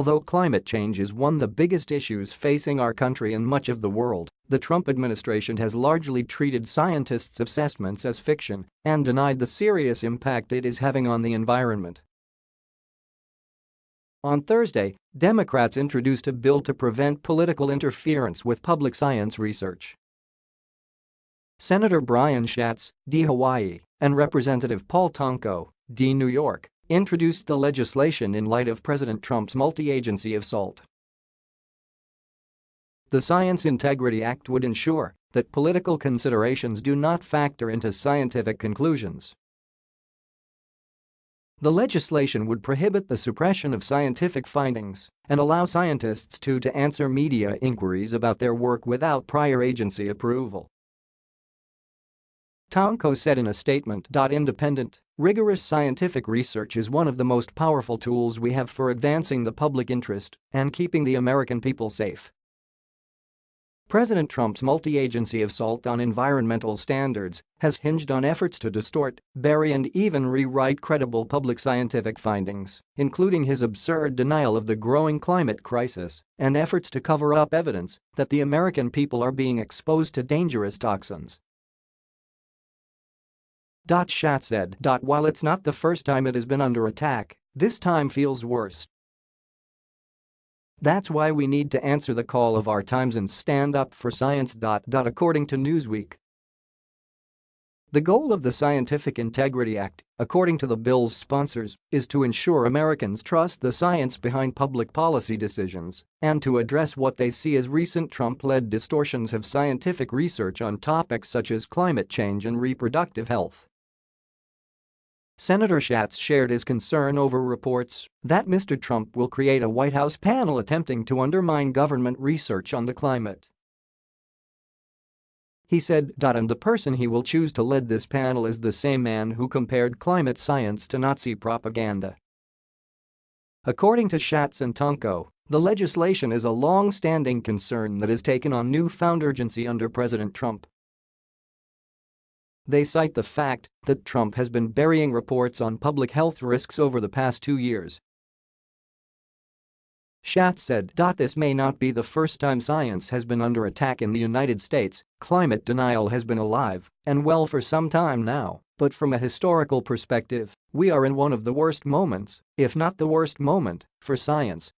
Although climate change is one of the biggest issues facing our country and much of the world, the Trump administration has largely treated scientists' assessments as fiction and denied the serious impact it is having on the environment. On Thursday, Democrats introduced a bill to prevent political interference with public science research. Senator Brian Schatz, D. Hawaii, and Representative Paul Tonko, D. New York, introduced the legislation in light of President Trump's multi-agency assault. The Science Integrity Act would ensure that political considerations do not factor into scientific conclusions. The legislation would prohibit the suppression of scientific findings and allow scientists to, to answer media inquiries about their work without prior agency approval. Tonko said in a statement. Independent, rigorous scientific research is one of the most powerful tools we have for advancing the public interest and keeping the American people safe. President Trump's multi-agency assault on environmental standards has hinged on efforts to distort, bury and even rewrite credible public scientific findings, including his absurd denial of the growing climate crisis and efforts to cover up evidence that the American people are being exposed to dangerous toxins Schatz said. While it's not the first time it has been under attack, this time feels worse. That's why we need to answer the call of our times and stand up for science. According to Newsweek, the goal of the Scientific Integrity Act, according to the bill's sponsors, is to ensure Americans trust the science behind public policy decisions and to address what they see as recent Trump-led distortions of scientific research on topics such as climate change and reproductive health. Senator Schatz shared his concern over reports that Mr. Trump will create a White House panel attempting to undermine government research on the climate. He said, and the person he will choose to lead this panel is the same man who compared climate science to Nazi propaganda. According to Schatz and Tonko, the legislation is a long-standing concern that has taken on newfound urgency under President Trump they cite the fact that Trump has been burying reports on public health risks over the past two years. Schatz said. This may not be the first time science has been under attack in the United States, climate denial has been alive and well for some time now, but from a historical perspective, we are in one of the worst moments, if not the worst moment, for science.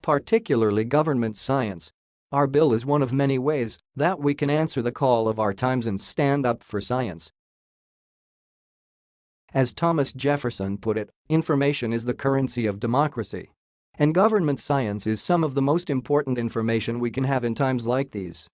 Particularly government science, our bill is one of many ways that we can answer the call of our times and stand up for science. As Thomas Jefferson put it, information is the currency of democracy. And government science is some of the most important information we can have in times like these.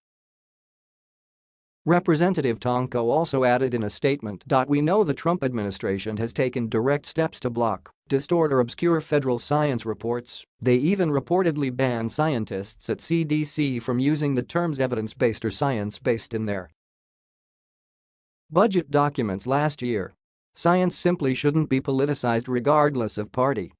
Representative Tonko also added in a statement. We know the Trump administration has taken direct steps to block, distort or obscure federal science reports, they even reportedly ban scientists at CDC from using the terms evidence-based or science-based in their budget documents last year. Science simply shouldn't be politicized regardless of party.